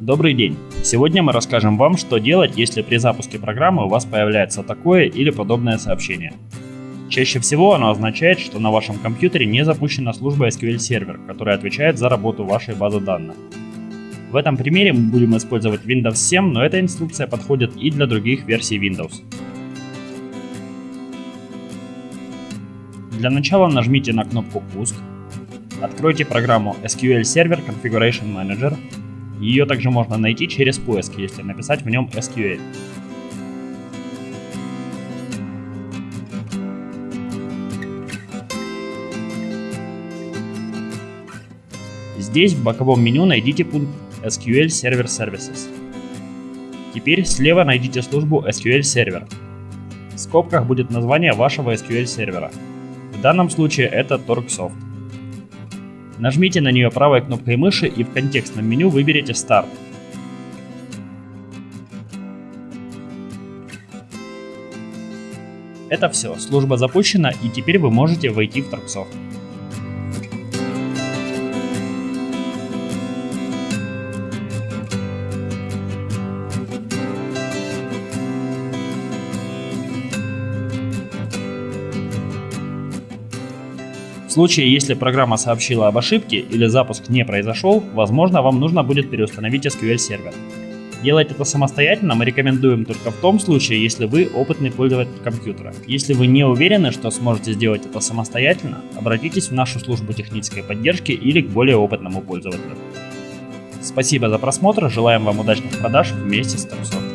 Добрый день! Сегодня мы расскажем вам, что делать, если при запуске программы у вас появляется такое или подобное сообщение. Чаще всего оно означает, что на вашем компьютере не запущена служба SQL Server, которая отвечает за работу вашей базы данных. В этом примере мы будем использовать Windows 7, но эта инструкция подходит и для других версий Windows. Для начала нажмите на кнопку «Пуск», откройте программу SQL Server Configuration Manager. Ее также можно найти через поиск, если написать в нем SQL. Здесь в боковом меню найдите пункт SQL Server Services. Теперь слева найдите службу SQL Server. В скобках будет название вашего SQL сервера. В данном случае это Torquesoft. Нажмите на нее правой кнопкой мыши и в контекстном меню выберите Start. Это все, служба запущена и теперь вы можете войти в Torquesoft. В случае, если программа сообщила об ошибке или запуск не произошел, возможно вам нужно будет переустановить SQL сервер. Делать это самостоятельно мы рекомендуем только в том случае, если вы опытный пользователь компьютера. Если вы не уверены, что сможете сделать это самостоятельно, обратитесь в нашу службу технической поддержки или к более опытному пользователю. Спасибо за просмотр, желаем вам удачных продаж вместе с Торсом.